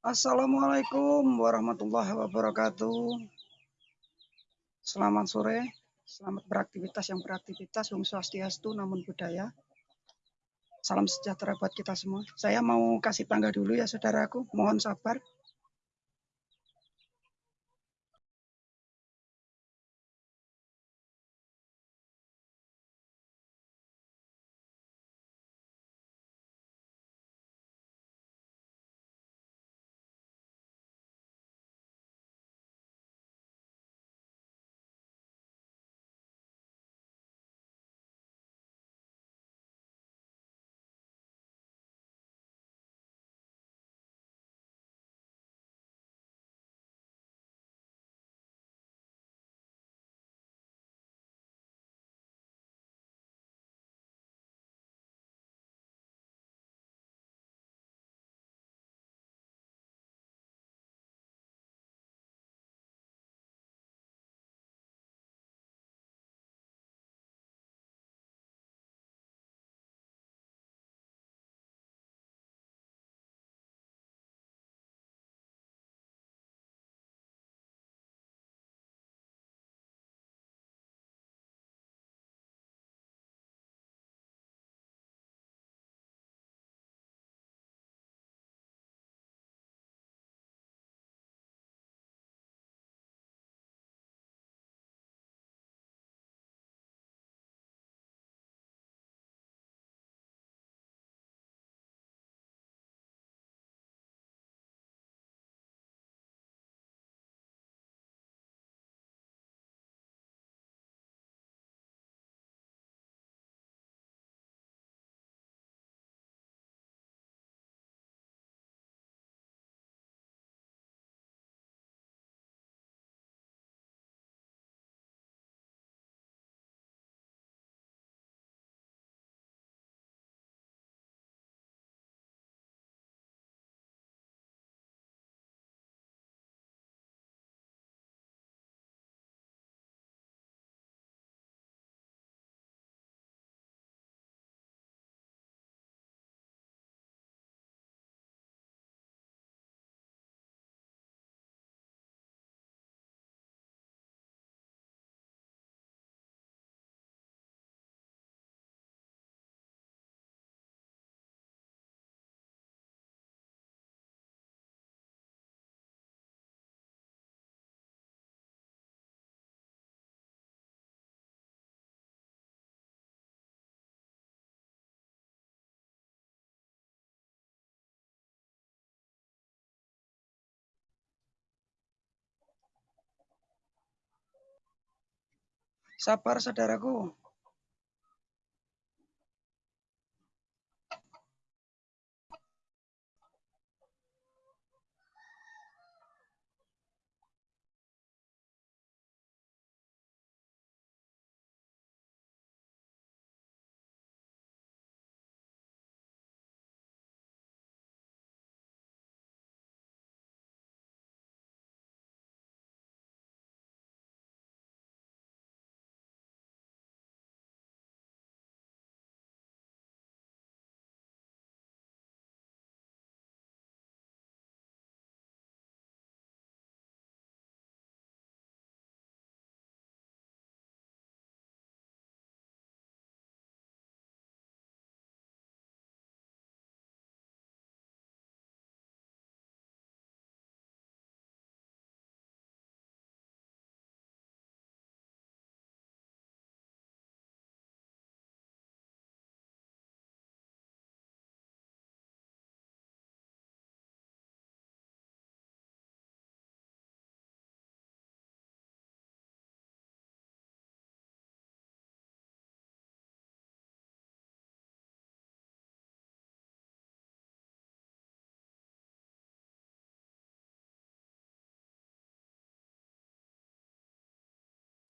Assalamualaikum warahmatullahi wabarakatuh. Selamat sore, selamat beraktivitas yang beraktivitas, Om Swastiastu, namun budaya. Salam sejahtera buat kita semua. Saya mau kasih tangga dulu ya saudaraku, mohon sabar. Sabar saudaraku.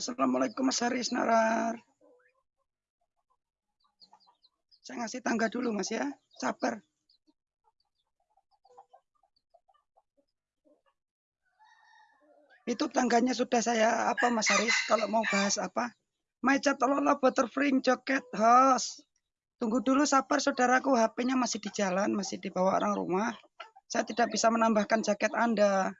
Assalamualaikum Mas Haris Narar. Saya ngasih tangga dulu Mas ya. Sabar. Itu tangganya sudah saya apa Mas Haris kalau mau bahas apa? Macet lola butterfring joket host. Tunggu dulu sabar saudaraku HP-nya masih di jalan, masih dibawa orang rumah. Saya tidak bisa menambahkan jaket Anda.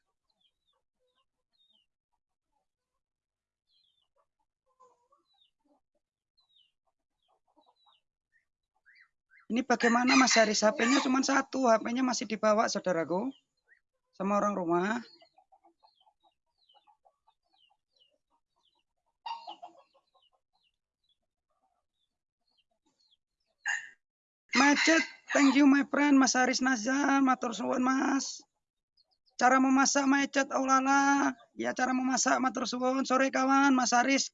Ini bagaimana Mas Haris? HP-nya cuma satu, HP-nya masih dibawa saudaraku. Sama orang rumah. Macet, thank you my friend, Mas Haris Nazar, matur suwun Mas. Cara memasak macet, oh lala. Ya cara memasak matur suwun. Sore kawan, Mas Haris.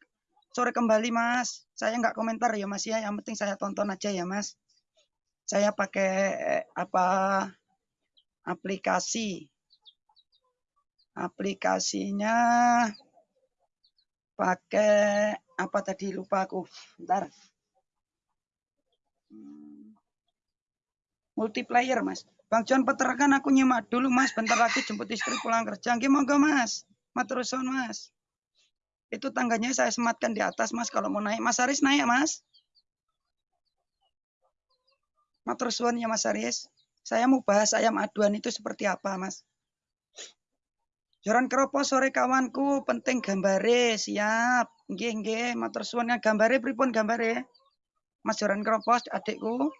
Sore kembali Mas. Saya nggak komentar ya Mas ya, yang penting saya tonton aja ya Mas saya pakai apa aplikasi. Aplikasinya pakai apa tadi lupa aku. Hmm. multiplayer mas. Bang John peterkan aku nyimak dulu mas. Bentar lagi jemput istri pulang kerja. Gimana monggo mas. Materuson mas. Itu tangganya saya sematkan di atas mas. Kalau mau naik mas Aris naik mas Matur suwun ya Mas Aris. Saya mau bahas ayam aduan itu seperti apa, Mas. Joran keropo sore kawanku, penting gambare, siap. Nggih, nggih, matur suwun gambare pripun gambare? Mas Joran keropo adikku.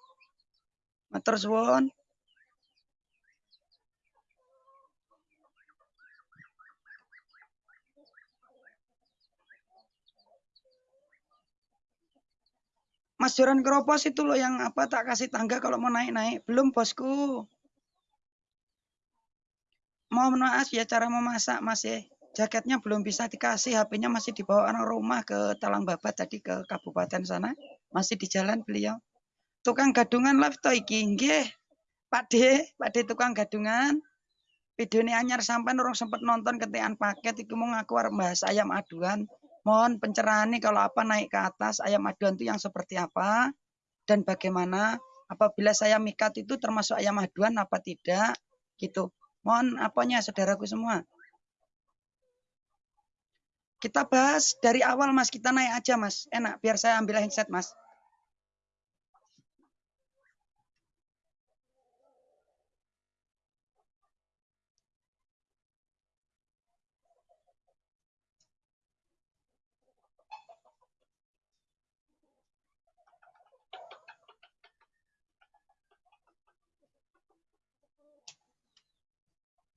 Matur suwun. Mas Joran Keropos itu loh yang apa tak kasih tangga kalau mau naik-naik. Belum bosku. Mohon maaf ya cara memasak masih ya. jaketnya belum bisa dikasih, HP-nya masih dibawa orang rumah ke Talang Babat tadi ke kabupaten sana. Masih di jalan beliau. Tukang gadungan live to iki nggih. Pak D, Pak D tukang gadungan. Video ini anyar sampai orang sempat nonton ketian paket iku mau ngaku bahas ayam aduan. Mohon pencerahan nih kalau apa naik ke atas ayam aduan itu yang seperti apa dan bagaimana apabila saya mikat itu termasuk ayam aduan apa tidak gitu. Mohon apanya saudaraku semua. Kita bahas dari awal mas, kita naik aja mas. Enak biar saya ambil headset mas.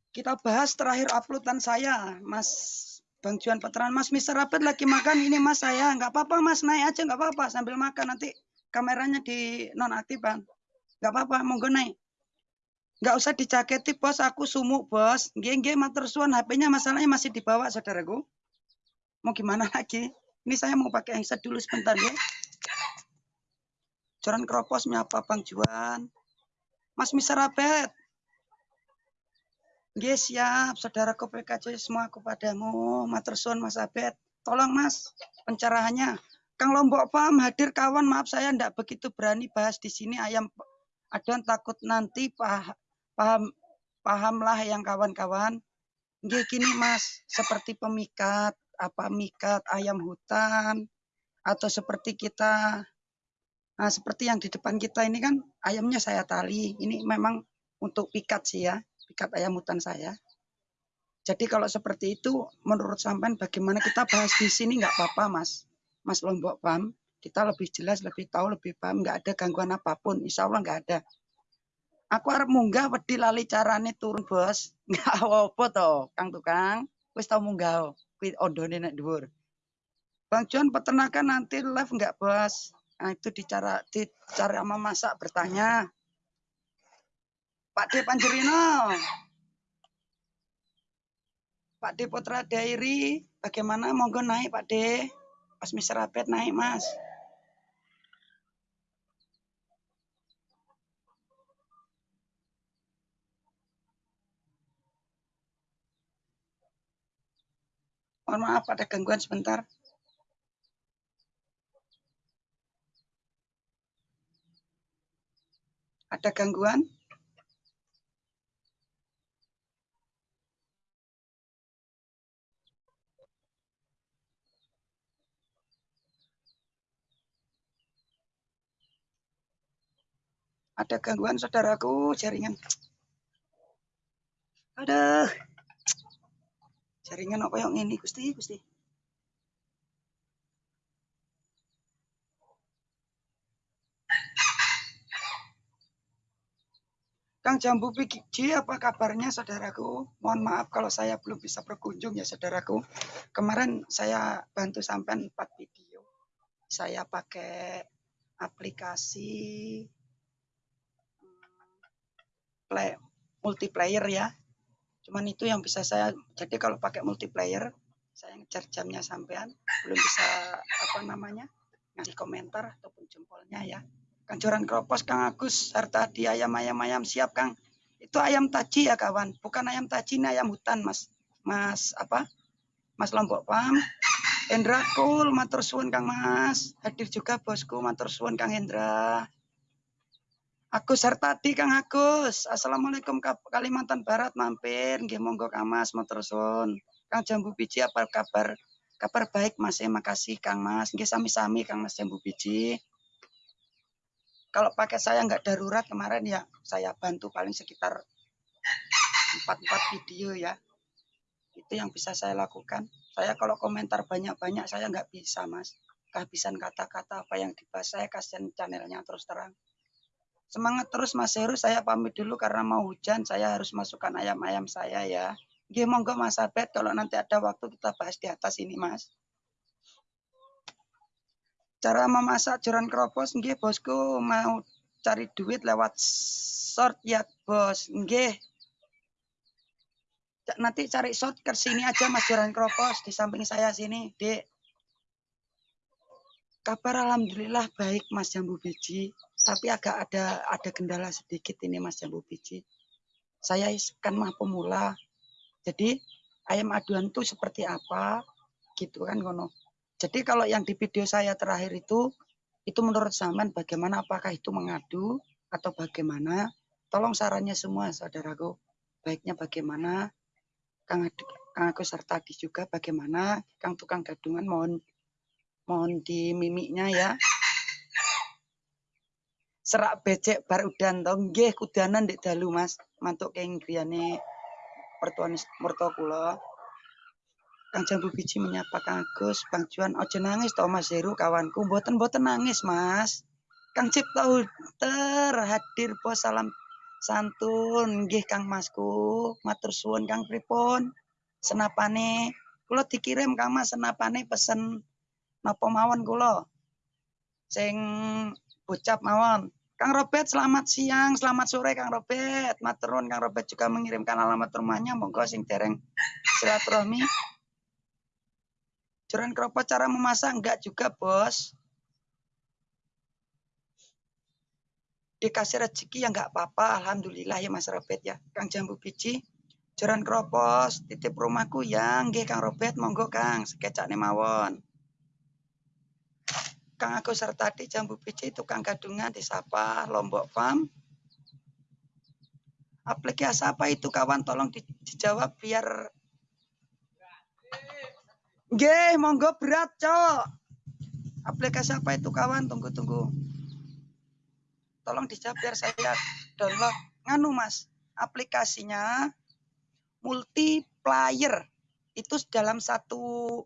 Kita bahas terakhir uploadan saya, Mas Bang Juan Petran. Mas Mister Rapid lagi makan ini Mas saya. Nggak apa-apa Mas, naik aja nggak apa-apa sambil makan nanti kameranya di nonaktifan. Nggak apa-apa, monggo naik. Nggak usah dicaketi bos, aku sumuk bos. Nggih, mater suan, HP-nya masalahnya masih dibawa saudaraku. Mau gimana lagi? Ini saya mau pakai headset dulu sebentar ya. Joran keropos menyapa Bang Juan. Mas Mister Rapid, Nggih siap, saudaraku PKC semua kepadamu. Matersun Mas Abed. Tolong Mas, pencerahannya. Kang Lombok Pam hadir kawan, maaf saya tidak begitu berani bahas di sini ayam aduan takut nanti paham, paham pahamlah yang kawan-kawan. Nggih gini Mas, seperti pemikat, apa mikat ayam hutan atau seperti kita Nah, seperti yang di depan kita ini kan ayamnya saya tali. Ini memang untuk pikat sih ya pikat ayam hutan saya. Jadi kalau seperti itu, menurut sampean bagaimana kita bahas di sini nggak apa-apa, Mas. Mas Lombok Pam, kita lebih jelas, lebih tahu, lebih paham, nggak ada gangguan apa pun. Insya Allah nggak ada. Aku harap munggah wedi lali carane turun, Bos. Nggak apa-apa toh, Kang Tukang. Wis tau munggah, kuwi ondone nek dhuwur. Bang John peternakan nanti live nggak, Bos? Nah, itu dicara di cara memasak bertanya Pak D Panjerino. Pak D Putra Dairi, bagaimana monggo naik Pak D? Pas Mister Abed naik Mas. Mohon maaf ada gangguan sebentar. Ada gangguan? Ada gangguan saudaraku jaringan. Aduh. Jaringan apa yang ini Gusti, Gusti. Kang Jambu Pigi, apa kabarnya saudaraku? Mohon maaf kalau saya belum bisa berkunjung ya saudaraku. Kemarin saya bantu sampai 4 video. Saya pakai aplikasi play, multiplayer ya. Cuman itu yang bisa saya, jadi kalau pakai multiplayer, saya ngejar jamnya sampean, belum bisa apa namanya, ngasih komentar ataupun jempolnya ya. Kang Joran Kropos, Kang Agus, serta di ayam-ayam-ayam siap Kang. Itu ayam taji ya kawan, bukan ayam taji ini ayam hutan Mas. Mas apa? Mas Lombok Pam. Hendra Kul, matur suwun Kang Mas. Hadir juga bosku, matur suwun Kang Hendra. Agus Hartadi Kang Agus. Assalamualaikum Kalimantan Barat mampir. Nggih monggo Kang Mas matur suwun. Kang Jambu Biji apa kabar? Kabar baik Mas, ya makasih Kang Mas. Nggih sami-sami Kang Mas Jambu Biji kalau pakai saya nggak darurat kemarin ya saya bantu paling sekitar empat empat video ya itu yang bisa saya lakukan saya kalau komentar banyak-banyak saya nggak bisa mas kehabisan kata-kata apa yang dibahas saya kasihan channelnya terus terang semangat terus mas. Heru saya pamit dulu karena mau hujan saya harus masukkan ayam-ayam saya ya. Gih monggo mas Abed. Kalau nanti ada waktu kita bahas di atas ini mas. Cara memasak joran kropos nggih bosku. Mau cari duit lewat short ya bos. Nggih. Nanti cari short ke sini aja Mas Joran Kropos di samping saya sini, Dek. Kabar alhamdulillah baik Mas Jambu Biji, tapi agak ada ada kendala sedikit ini Mas Jambu Biji. Saya kan mah pemula. Jadi ayam aduan itu seperti apa gitu kan kono. Jadi kalau yang di video saya terakhir itu, itu menurut zaman bagaimana apakah itu mengadu atau bagaimana? Tolong sarannya semua saudaraku. Baiknya bagaimana? Kang, Kang Agus Sartadi juga bagaimana? Kang tukang gadungan mohon mohon di mimiknya ya. Serak becek bar udan to nggih kudanan ndek dalu Mas. Mantuk keng griyane pertuan mertua kula. Kang Jambu Biji menyapa Kang Agus, Bang Juan, ojo nangis toh Mas Heru kawanku, boten boten nangis Mas. Kang Cipta Huter hadir po salam santun nggih Kang Masku, matur suwun Kang pripun. Senapane kula dikirim Kang Mas senapane pesen napa mawon kula. Sing bocap mawon. Kang Robert selamat siang, selamat sore Kang Robert. Maturun Kang Robert juga mengirimkan alamat rumahnya, monggo sing dereng silaturahmi Joran keropos cara memasak enggak juga, Bos. Dikasih rezeki ya enggak apa-apa, alhamdulillah ya Mas Robert ya. Kang Jambu Biji, joran keropos, titip rumahku yang nggih Kang Robert, monggo Kang, sekecak mawon. Kang aku serta di Jambu Biji tukang gadungan disapa Lombok Farm. Aplikasi apa itu kawan tolong dijawab biar Nggih, monggo berat, Cok. Aplikasi apa itu kawan? Tunggu tunggu. Tolong dijawab biar saya download. Nganu Mas, aplikasinya multiplayer. Itu dalam satu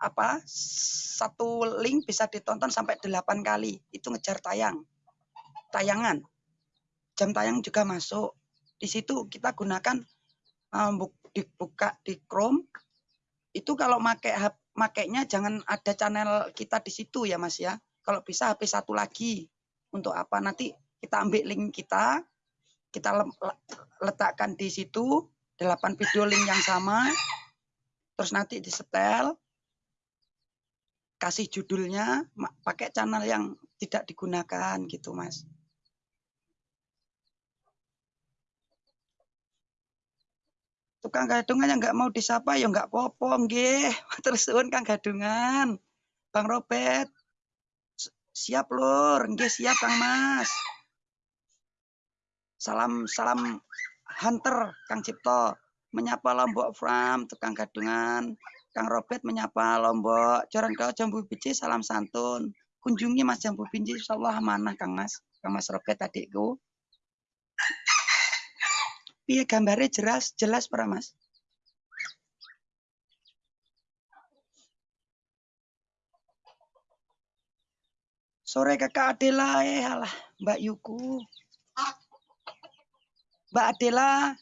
apa? Satu link bisa ditonton sampai 8 kali. Itu ngejar tayang. Tayangan. Jam tayang juga masuk. Di situ kita gunakan um, dibuka di Chrome itu kalau make makainya jangan ada channel kita di situ ya Mas ya. Kalau bisa HP satu lagi. Untuk apa? Nanti kita ambil link kita, kita letakkan di situ 8 video link yang sama. Terus nanti disetel kasih judulnya pakai channel yang tidak digunakan gitu Mas. tukang gadungan yang nggak mau disapa ya nggak popo nggih. Terus Kang Gadungan. Bang Robert. Siap lur. Nggih siap Kang Mas. Salam salam hunter Kang Cipto. Menyapa Lombok Farm tukang gadungan Kang Robert menyapa Lombok Joran Kau Jambu Biji salam santun kunjungi Mas Jambu Biji insyaallah mana Kang Mas Kang Mas Robert adikku piye gambare jelas jelas para Mas? Sore kakak Adela, eh alah Mbak Yuku. Mbak Adela,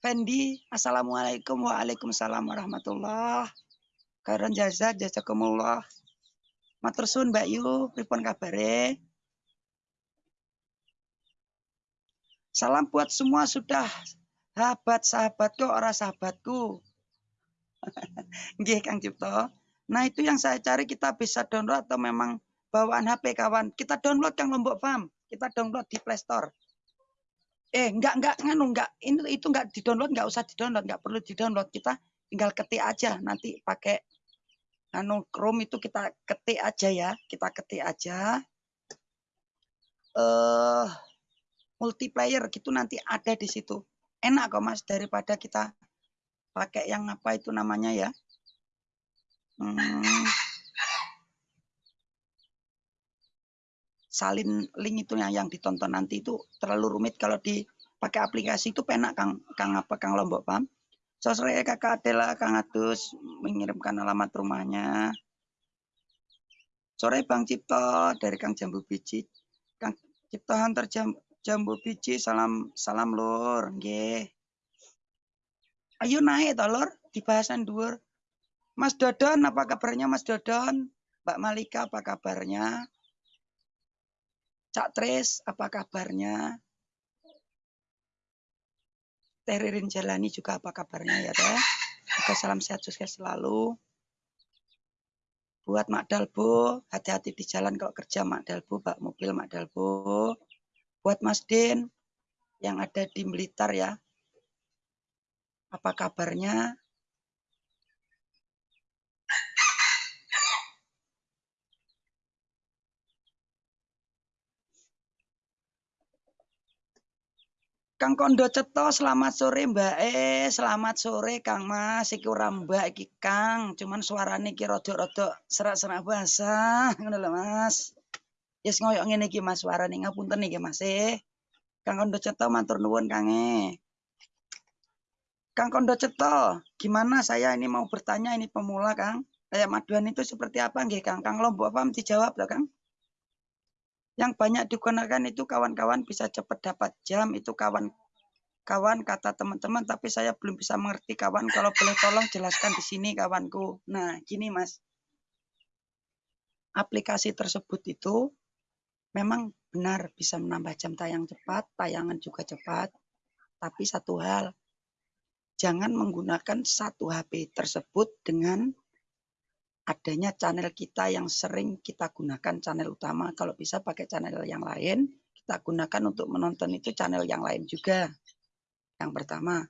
Fendi, Assalamualaikum Waalaikumsalam warahmatullah. Kairan jasa, jazakumullah. Matur suwun Mbak Yu, pripun kabare? Salam buat semua sudah sahabat-sahabatku, orang sahabatku. Nggih Kang Cipto. Nah itu yang saya cari kita bisa download atau memang bawaan HP kawan. Kita download Kang Lombok Farm. Kita download di Play Store. Eh, enggak enggak nganu enggak ini itu enggak di-download, enggak usah di-download, enggak perlu di-download. Kita tinggal ketik aja nanti pakai anu Chrome itu kita ketik aja ya. Kita ketik aja. Eh uh, multiplayer gitu nanti ada di situ. Enak kok Mas daripada kita pakai yang apa itu namanya ya. Hmm, salin link itu yang, yang ditonton nanti itu terlalu rumit kalau dipakai aplikasi itu penak Kang Kang apa Kang Lombok paham? Sosre kakak Adela Kang Adus mengirimkan alamat rumahnya. Sore Bang Cipto dari Kang Jambu Biji. Kang Cipto Hunter Jam, Jambu Biji salam salam lur nggih. Ayo naik to lur di bahasan. Mas Dodon apa kabarnya Mas Dodon? Mbak Malika apa kabarnya? Cak Tris, apa kabarnya? Teririn Jalani juga apa kabarnya ya teh? Oke, salam sehat sukses selalu. Buat Mak Dalbo, hati-hati di jalan kalau kerja Mak Dalbo, bak mobil Mak Dalbo. Buat Mas Din yang ada di Blitar ya. Apa kabarnya? Kang Kondo Ceto, selamat sore Mbak E, selamat sore Kang Mas, iki ora Mbak iki Kang, cuman suarane iki rada-rada serak-serak bahasa, ngono lho Mas. Yes ngoyok ngene iki Mas suarane ngapunten iki Mas e. Kang Kondo Ceto matur nuwun Kang E. Kang Kondo Ceto, gimana saya ini mau bertanya ini pemula Kang. Kayak maduan itu seperti apa nggih Kang? Kang Lombok paham dijawab loh Kang yang banyak digunakan itu kawan-kawan bisa cepat dapat jam itu kawan kawan kata teman-teman tapi saya belum bisa mengerti kawan. Kalau boleh tolong jelaskan di sini kawanku. Nah gini mas. Aplikasi tersebut itu memang benar bisa menambah jam tayang cepat tayangan juga cepat. Tapi satu hal jangan menggunakan satu HP tersebut dengan adanya channel kita yang sering kita gunakan channel utama. Kalau bisa pakai channel yang lain, kita gunakan untuk menonton itu channel yang lain juga. Yang pertama.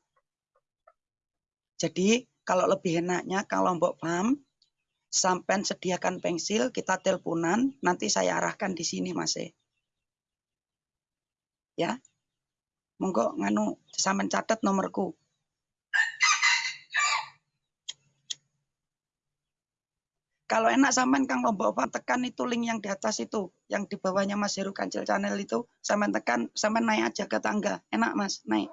Jadi kalau lebih enaknya kalau Mbok paham, sampai sediakan pensil, kita teleponan, nanti saya arahkan di sini Mas. E. Ya. Monggo nganu sampean catat nomorku Kalau enak sampean Kang Lombok tekan itu link yang di atas itu, yang di bawahnya Mas Heru Kancil Channel itu, sampean tekan, sampean naik aja ke tangga. Enak Mas, naik.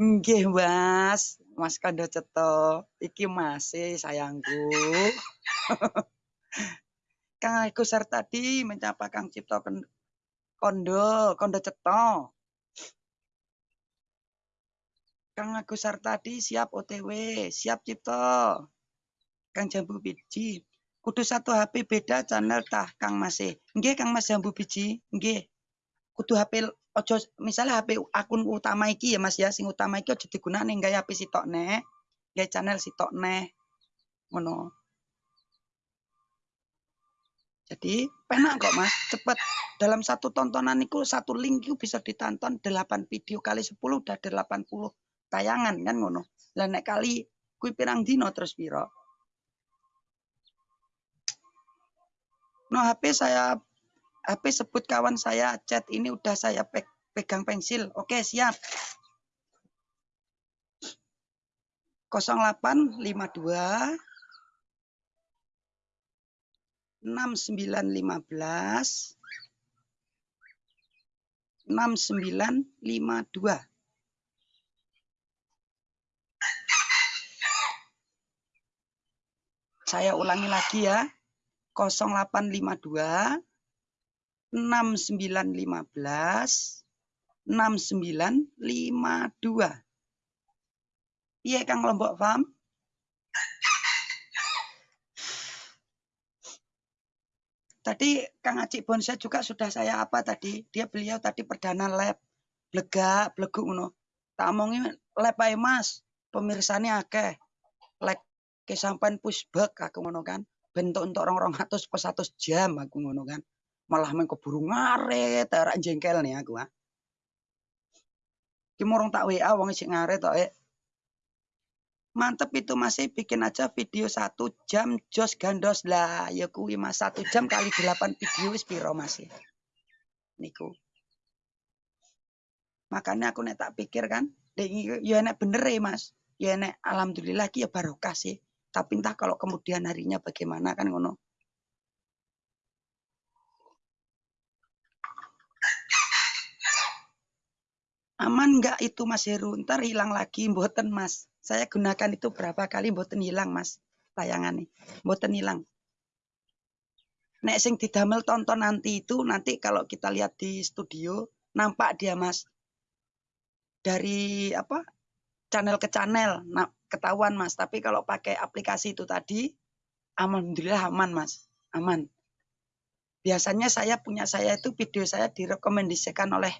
Nggih, Mas. Mas Kando Ceto. Iki masih sayangku. Kang Agus tadi mencapa Kang Cipto Kondo, Kondo Ceto. Kang Agus Sartadi siap OTW, siap Cipto. Kang Jambu Biji, kudu satu HP beda channel tah Kang Mas. Nggih Kang Mas Jambu Biji, nggih. Kudu HP ojo misalnya HP akun utama iki ya Mas ya, sing utama iki aja digunakne nggae HP sitok neh. Nggae channel sitok neh. Ngono. Jadi penak kok mas, cepet. Dalam satu tontonan itu satu link itu bisa ditonton 8 video kali 10 udah 80 tayangan kan ngono. Lah nek kali kuwi pirang dino terus piro? No HP saya HP sebut kawan saya chat ini udah saya pe pegang pensil. Oke, siap. 0852 6915 6952. Saya ulangi lagi ya. 0852 6915 6952. Iya Kang Lombok Farm? Tadi Kang Acik Bonsa juga sudah saya apa tadi? Dia beliau tadi perdana lab. Blega, blegu ngono. Tak omongin lab ae Mas. Pemirsane akeh. Ke sampean pushback aku ngono kan. Bentuk untuk orang-orang atus pas atus jam aku ngono kan. Malah main keburu ngaret, ora jengkel nih aku ah. Ki tak WA wong sing ngaret tok eh. Mantep itu masih bikin aja video satu jam jos gandos lah ya kuwi mas satu jam kali delapan video wis piro masih niku makanya aku nek tak pikir kan ya enak bener ya mas ya enak alhamdulillah ya barokah sih tapi entah kalau kemudian harinya bagaimana kan ngono aman nggak itu mas Heru ntar hilang lagi mboten mas saya gunakan itu berapa kali mboten hilang Mas tayangan nih. Mboten hilang. Nek sing didamel tonton nanti itu nanti kalau kita lihat di studio nampak dia Mas. Dari apa? Channel ke channel. Nah, ketahuan Mas, tapi kalau pakai aplikasi itu tadi alhamdulillah aman Mas. Aman. Biasanya saya punya saya itu video saya direkomendasikan oleh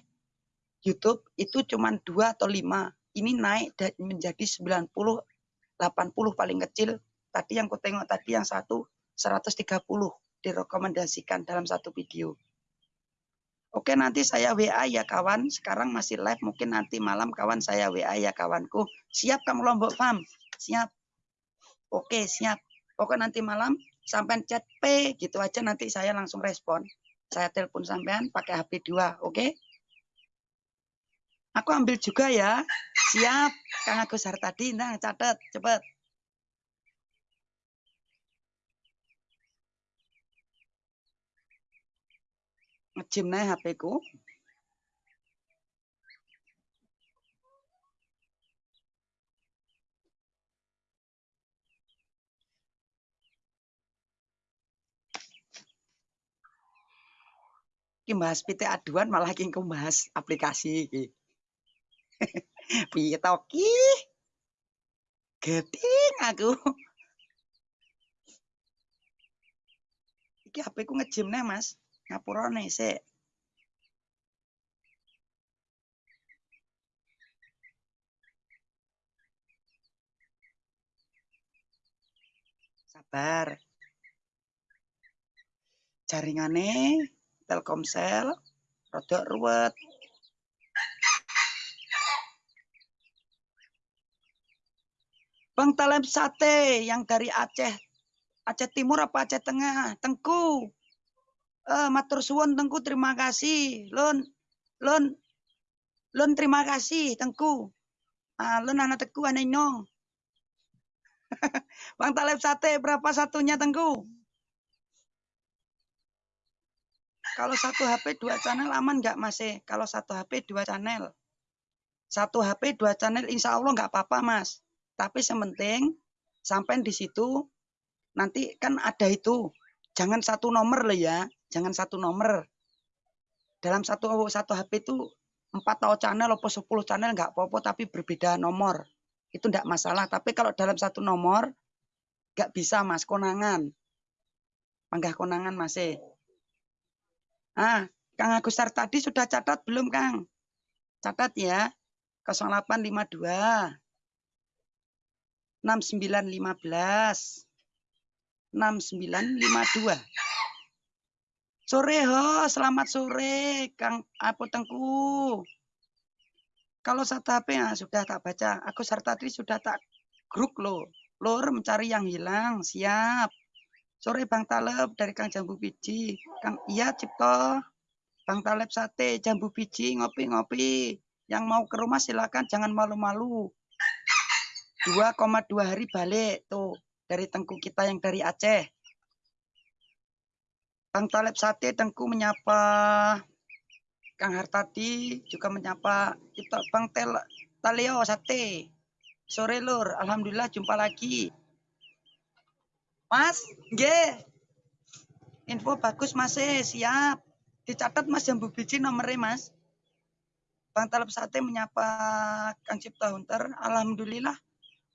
YouTube itu cuma dua atau lima. Ini naik menjadi 90 80 paling kecil. Tadi yang ku tengok tadi yang satu 130 direkomendasikan dalam satu video Oke nanti saya WA ya kawan. Sekarang masih live mungkin nanti malam kawan saya WA ya kawanku. Siap kamu Lombok Farm siap. Oke siap. Oke nanti malam sampai chat P gitu aja nanti saya langsung respon. Saya telepon sampean pakai HP 2 oke? Aku ambil juga ya. Siap, Kang Agus Hartadi. Nah, catat, cepet. Ngejim nih HP ku. Ki bahas PT aduan malah ki bahas aplikasi iki. Piye to ki? Geting aku. Iki HP ku ngejim nih, Mas. Ngapurane sik. Sabar. Jaringane Telkomsel rodok ruwet. Bang Talem Sate yang dari Aceh. Aceh Timur apa Aceh Tengah? Tengku. Uh, matur suwun Tengku terima kasih. Lun lun lun terima kasih Tengku. Ah, lun anak teku aneh nong. Bang Taleb Sate berapa satunya Tengku? Kalau satu HP dua channel aman nggak masih? Kalau satu HP dua channel. Satu HP dua channel insya Allah nggak apa-apa mas. Tapi sementing sampai di situ nanti kan ada itu. Jangan satu nomor lah ya, jangan satu nomor. Dalam satu satu HP itu empat atau channel atau sepuluh channel nggak apa-apa tapi berbeda nomor. Itu enggak masalah, tapi kalau dalam satu nomor nggak bisa Mas konangan. Panggah konangan masih. Ah, Kang Agustar tadi sudah catat belum, Kang? Catat ya. 0852 6915 6952 Sore ho, selamat sore Kang Apo Tengku. Kalau satu HP ya sudah tak baca. Aku Sartadri sudah tak grup lo. Lor mencari yang hilang, siap. Sore Bang Taleb dari Kang Jambu Biji. Kang iya Cipto. Bang Taleb sate, Jambu Biji, ngopi-ngopi. Yang mau ke rumah silakan jangan malu-malu. 2,2 hari balik tuh dari tengku kita yang dari Aceh. Bang Taleb Sate tengku menyapa. Kang Hartadi juga menyapa kita Bang Tel Talio Sate. Sore Lur, alhamdulillah jumpa lagi. Mas, nggih. Info bagus Mas, eh, siap. Dicatat Mas Jambu Biji nomornya Mas. Bang Talep Sate menyapa Kang Cipta Hunter. Alhamdulillah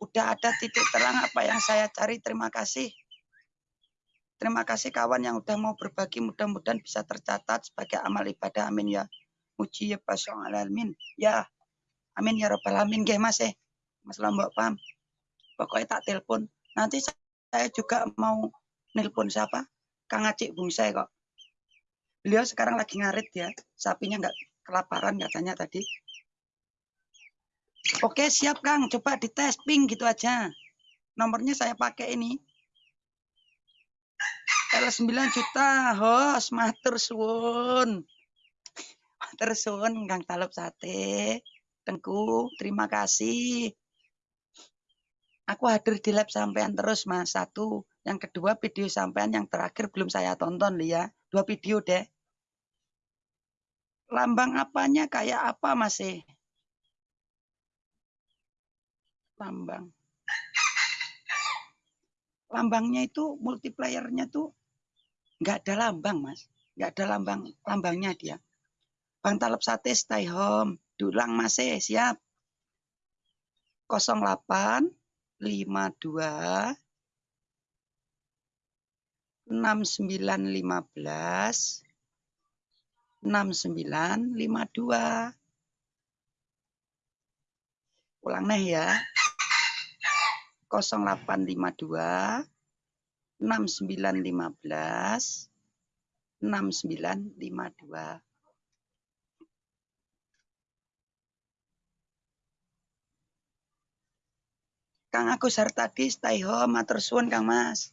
udah ada titik terang apa yang saya cari. Terima kasih. Terima kasih kawan yang udah mau berbagi. Mudah-mudahan bisa tercatat sebagai amal ibadah. Amin ya. Muji ya alamin. Ya. Amin ya robbal alamin. Gih mas eh. Mas Lombok paham. Pokoknya tak telepon. Nanti saya juga mau nelpon siapa? Kang Acik Bungsai kok. Beliau sekarang lagi ngarit ya. Sapinya nggak kelaparan katanya tadi. Oke siap Kang. Coba dites ping gitu aja. Nomornya saya pakai ini. L9 juta, host, matur suwun. Matur suwun Kang Talep Sate. Tengku, terima kasih. Aku hadir di lab sampean terus, Mas. Satu. Yang kedua, video sampean yang terakhir belum saya tonton, ya. Dua video deh. Lambang apanya kayak apa, Mas? Eh? Lambang. Lambangnya itu, multiplayernya tuh nggak ada lambang mas. Nggak ada lambang lambangnya dia. Bang Talep Sate stay home. Dulang masih siap. 08 52 6915 6952 ulang nih ya. 0852 6915 6952. Kang Agus tadi stay home, matur suwun Kang Mas.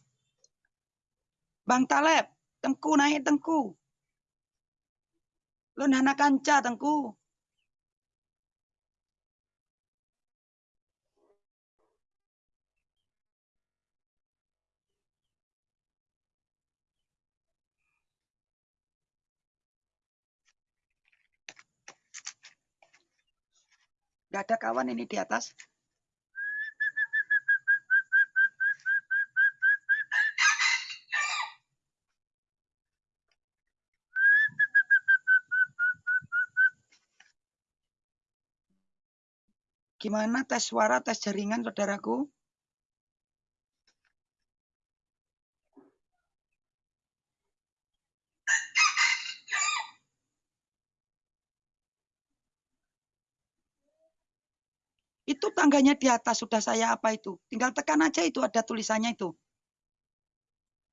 Bang Taleb, tengku naik tengku. Lu nana kanca tengku. Gak ada kawan ini di atas. Gimana tes suara, tes jaringan, saudaraku? Itu tangganya di atas sudah saya apa itu. Tinggal tekan aja itu ada tulisannya itu.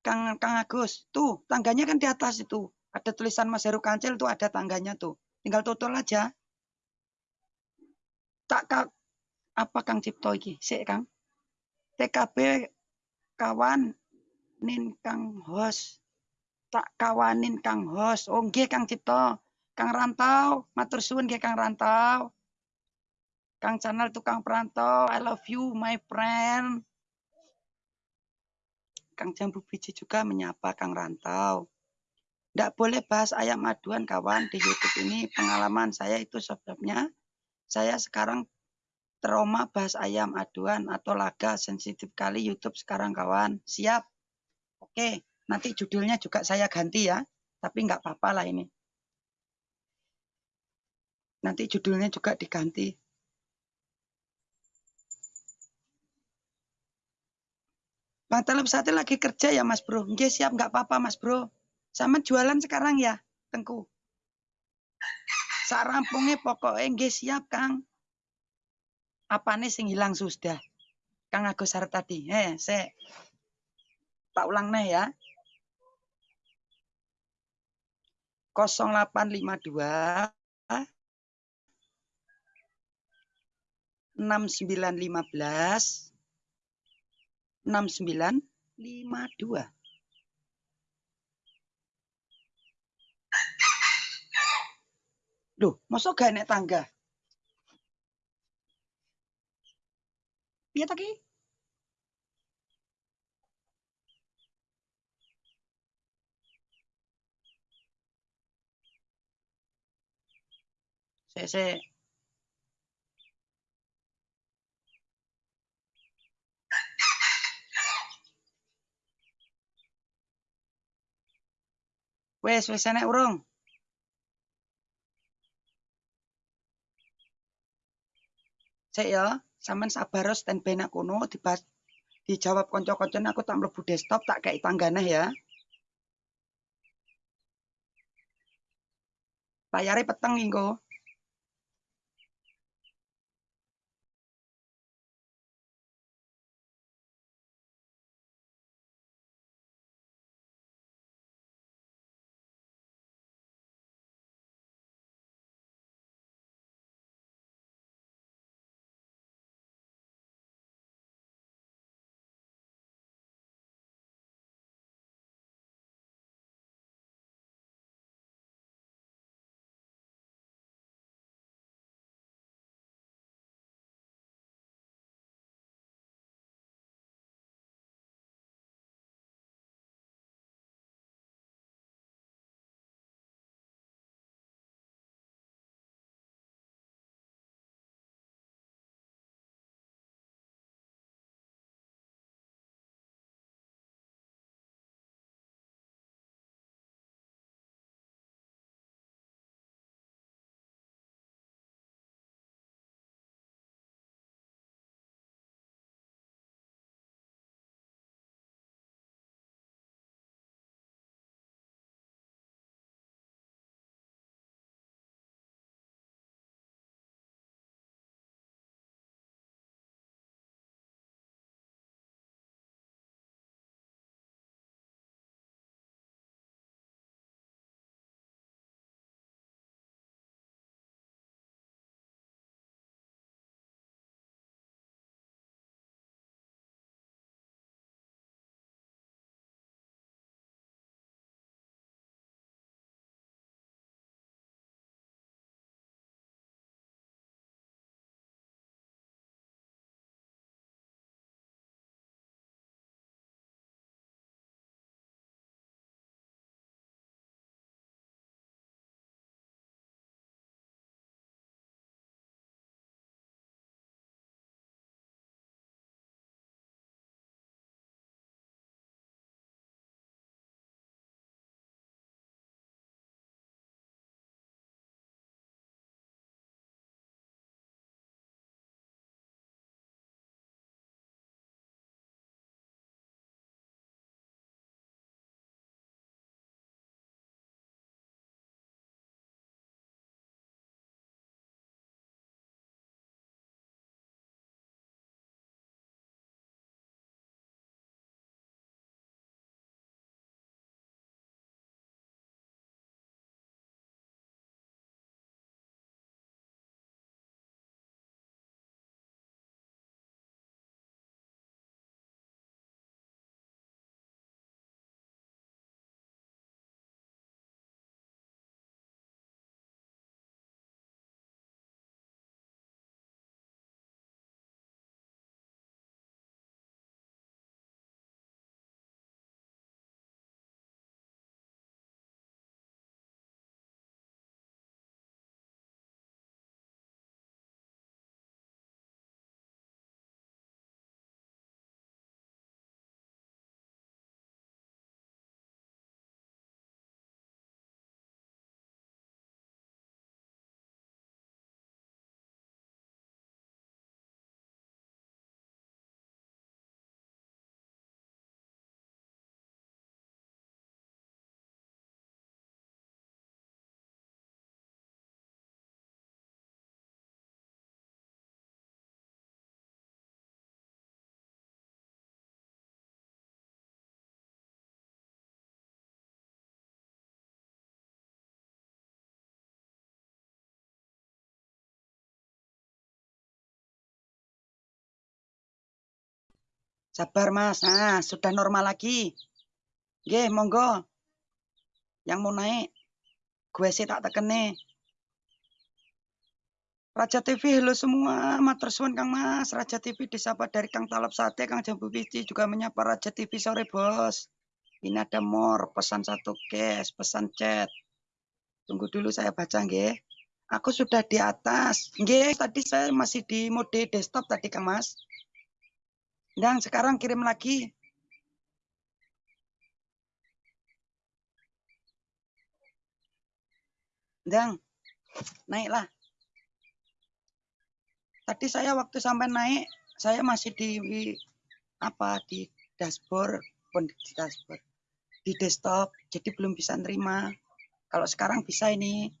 Kang Kang Agus, tuh tangganya kan di atas itu. Ada tulisan Mas Heru Kancil tuh ada tangganya tuh. Tinggal total aja. Tak apa Kang Cipto iki? Sik Kang. TKB kawan nin Kang Hos. Tak kawanin Kang Hos. Oh nggih Kang Cipto. Kang Rantau, matur suwun nggih Kang Rantau. Kang Channel Tukang Perantau, I love you my friend. Kang Jambu Biji juga menyapa Kang Rantau. Tidak boleh bahas ayam aduan kawan di YouTube ini. Pengalaman saya itu sebabnya saya sekarang trauma bahas ayam aduan atau laga sensitif kali YouTube sekarang kawan. Siap? Oke, nanti judulnya juga saya ganti ya. Tapi nggak apa-apa lah ini. Nanti judulnya juga diganti. Bang Talib Sate lagi kerja ya Mas Bro. Nggih siap nggak apa-apa Mas Bro. Sama jualan sekarang ya, Tengku. Sak rampungnya pokoknya nggih siap Kang. Apa nih sing hilang sudah? Kang Agus tadi. Eh, se. Tak ulang nih ya. 0852 6915 6952. Loh, masuk gak naik tangga? Iya tadi? Sik sik. Wes, wis enek urung? Sik ya, sampean sabar standby nak kono dibas dijawab kanca-kancane aku tak mlebu desktop tak kei tanggane ya. Layare peteng engko. Sabar Mas. Nah, sudah normal lagi. Nggih, monggo. Yang mau naik. Gue sih tak tekene. Raja TV, halo semua. Matur suwun Kang Mas. Raja TV disapa dari Kang Talap Sate, Kang Jambu Pici juga menyapa Raja TV sore bos. Ini ada more, pesan satu cash, pesan chat. Tunggu dulu saya baca nggih. Aku sudah di atas. Nggih, tadi saya masih di mode desktop tadi, Kang Mas. Dan sekarang kirim lagi. Dan naiklah. Tadi saya waktu sampai naik, saya masih di apa di dashboard, pun di dashboard, di desktop, jadi belum bisa nerima. Kalau sekarang bisa ini.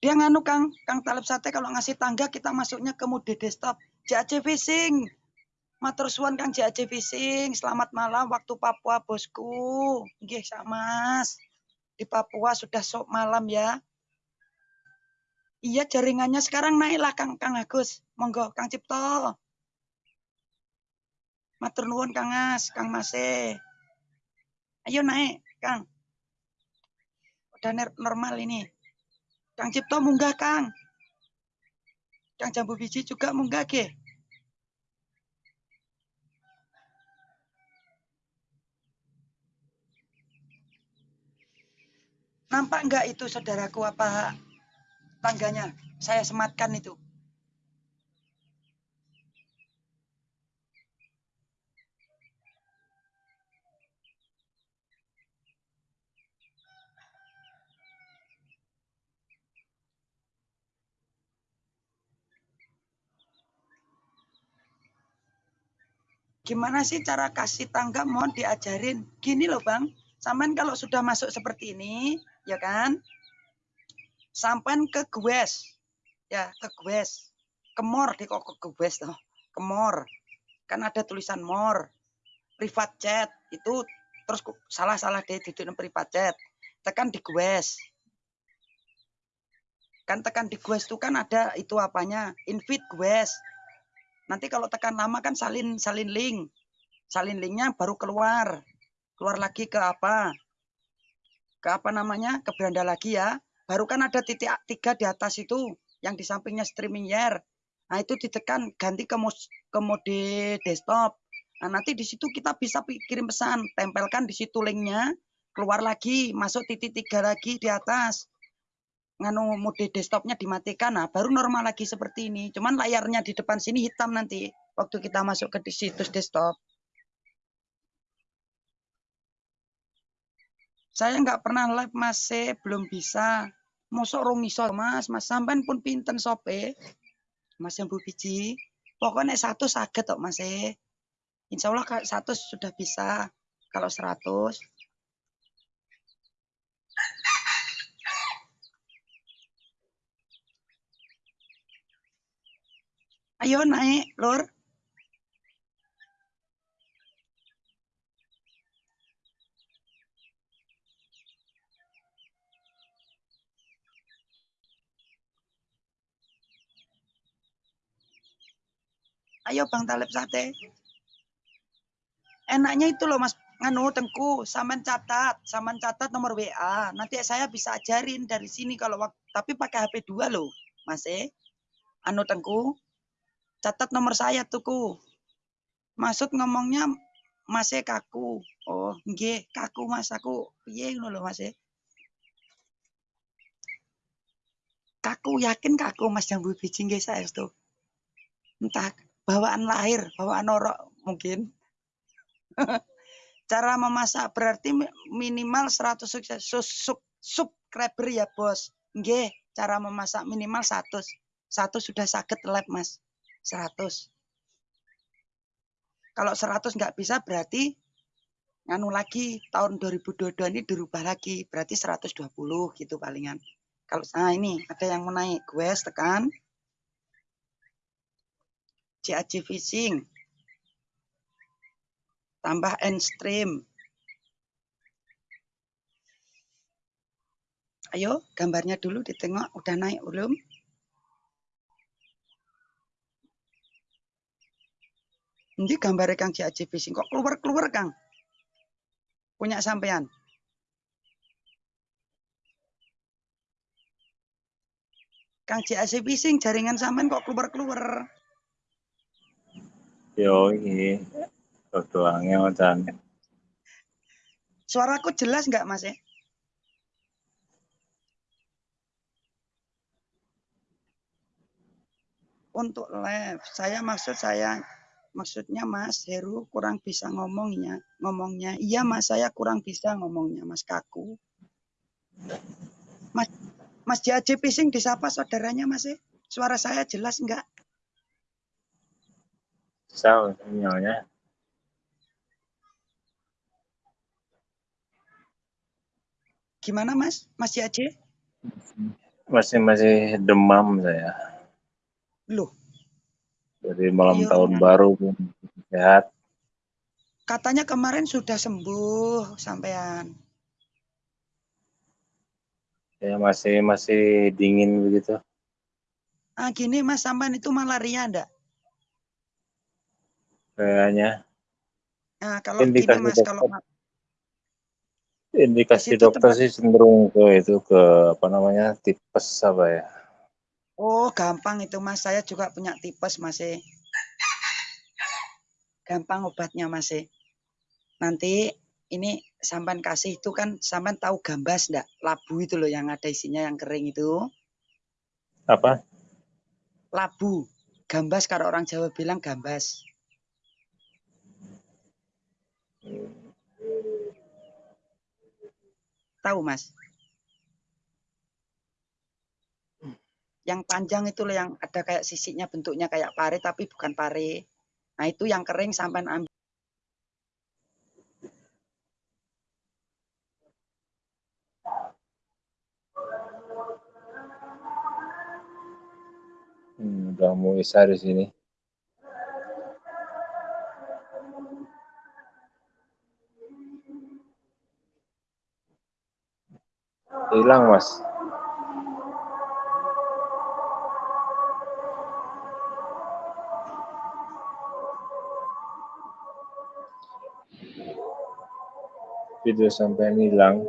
Dia nganu Kang, Kang Talib Sate kalau ngasih tangga kita masuknya ke mode desktop. JAC Fishing. Matur suwun Kang JAC Fishing. Selamat malam waktu Papua bosku. Nggih, Mas. Di Papua sudah sok malam ya. Iya jaringannya sekarang naiklah Kang Kang Agus. Monggo Kang Cipto. Matur nuwun Kang Mas, Kang Mase. Ayo naik, Kang. Udah normal ini. Kang Cipto munggah, Kang. Kang Jambu Biji juga munggah, ke. Nampak enggak itu saudaraku apa tangganya? Saya sematkan itu. Gimana sih cara kasih tangga? Mohon diajarin. Gini loh Bang, sampean kalau sudah masuk seperti ini, ya kan? Sampean ke gues. Ya, ke gues. Kemor di kok ke gues tuh. Kemor. Kan ada tulisan more. Private chat itu terus salah-salah deh di private chat. Tekan di gues. Kan tekan di gues itu kan ada itu apanya? Invite gues Nanti kalau tekan lama kan salin salin link. Salin linknya baru keluar. Keluar lagi ke apa? Ke apa namanya? Ke beranda lagi ya. Baru kan ada titik tiga di atas itu. Yang di sampingnya streaming year. Nah itu ditekan ganti ke, ke mode desktop. Nah nanti di situ kita bisa kirim pesan. Tempelkan di situ linknya. Keluar lagi. Masuk titik tiga lagi di atas nganu mode desktopnya dimatikan, nah baru normal lagi seperti ini. Cuman layarnya di depan sini hitam nanti waktu kita masuk ke situs desktop. Saya nggak pernah live masih belum bisa. Mosok rong iso mas, mas sampean pun pinten sope. Mas yang bu biji. Pokoknya satu sakit kok mas Insya Allah satu sudah bisa. Kalau seratus Ayo naik, Lur. Ayo Bang Talib Sate. Enaknya itu loh Mas nganu tengku, saman catat, saman catat nomor WA. Nanti saya bisa ajarin dari sini kalau waktu, tapi pakai HP 2 loh, Mas eh. Anu tengku, catat nomor saya tuku. Maksud ngomongnya masih kaku. Oh, nggih, kaku Mas aku. Piye ngono lho Mas? Kaku yakin kaku Mas jambu biji nggih saestu. Entah bawaan lahir, bawaan norok mungkin. Cara memasak berarti minimal 100 sukses sub, subscriber ya, Bos. Nggih, cara memasak minimal 100. Satu sudah sakit lab, Mas. 100. Kalau 100 nggak bisa berarti nganu lagi tahun 2022 ini dirubah lagi berarti 120 gitu palingan. Kalau nah ini ada yang mau naik, gue tekan CAC fishing tambah end stream. Ayo gambarnya dulu ditengok udah naik belum? Ini gambare Kang JAJ Fishing kok keluar-keluar Kang. Punya sampean. Kang JAC Fishing jaringan sampean kok keluar-keluar. Yo ini tuangnya angel Suaraku jelas nggak Mas ya? Untuk live, saya maksud saya maksudnya Mas Heru kurang bisa ngomongnya, ngomongnya. Iya Mas, saya kurang bisa ngomongnya, Mas kaku. Mas Mas Jaji Pising disapa saudaranya Mas eh? Suara saya jelas enggak? Sao sinyalnya? Gimana Mas? Mas Jaji? Masih masih demam saya. Loh, Dari malam Iya, tahun baru sehat. katanya kemarin sudah sembuh sampean. Ya masih masih dingin begitu. Ah gini Mas sampean itu malaria enggak? Kayaknya Nah, kalau gini Indikasi Mas, dokter. kalau indikasi dokter tempat- sih cenderung ke itu ke apa namanya tipes apa ya? Oh, gampang itu Mas. Saya juga punya tipes Mas. eh. Gampang obatnya Mas. eh. Nanti ini sampean kasih itu kan sampean tahu gambas enggak? Labu itu loh yang ada isinya yang kering itu. Apa? Labu. Gambas kalau orang Jawa bilang gambas. Tahu Mas? Yang panjang itu loh yang ada kayak sisiknya bentuknya kayak pare tapi bukan pare. Nah, itu yang kering sampean ambil Hmm, udah mau isya di sini. Hilang mas. Video sampai hilang.